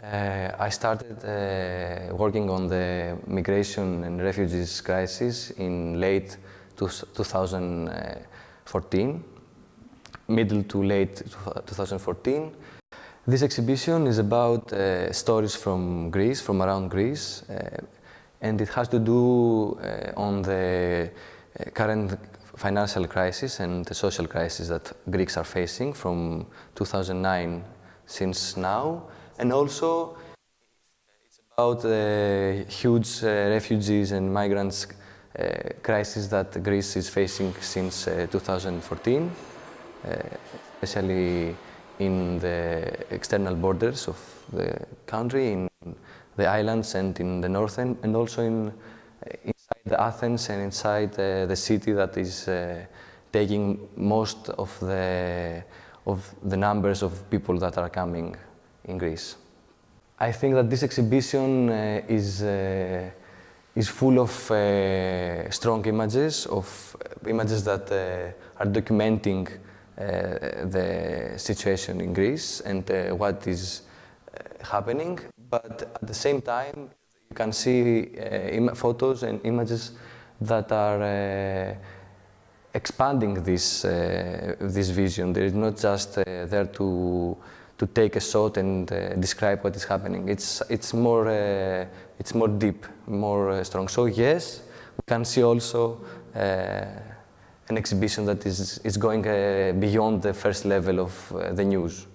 Uh, I started uh, working on the migration and refugees crisis in late 2014, middle to late 2014. This exhibition is about uh, stories from Greece, from around Greece, uh, and it has to do uh, on the uh, current financial crisis and the social crisis that Greeks are facing from 2009 since now. And also it's about the huge uh, refugees and migrants uh, crisis that Greece is facing since uh, 2014, uh, especially in the external borders of the country, in the islands and in the northern, and also in inside Athens and inside uh, the city that is uh, taking most of the of the numbers of people that are coming in Greece. I think that this exhibition uh, is uh, is full of uh, strong images, of images that uh, are documenting the situation in Greece and what is happening. But at the same time, you can see photos and images that are expanding this, uh, this vision. There is not just uh, there to, to take a shot and uh, describe what is happening. It's, it's, more, uh, it's more deep, more uh, strong. So yes, we can see also uh, an exhibition that is, is going beyond the first level of the news.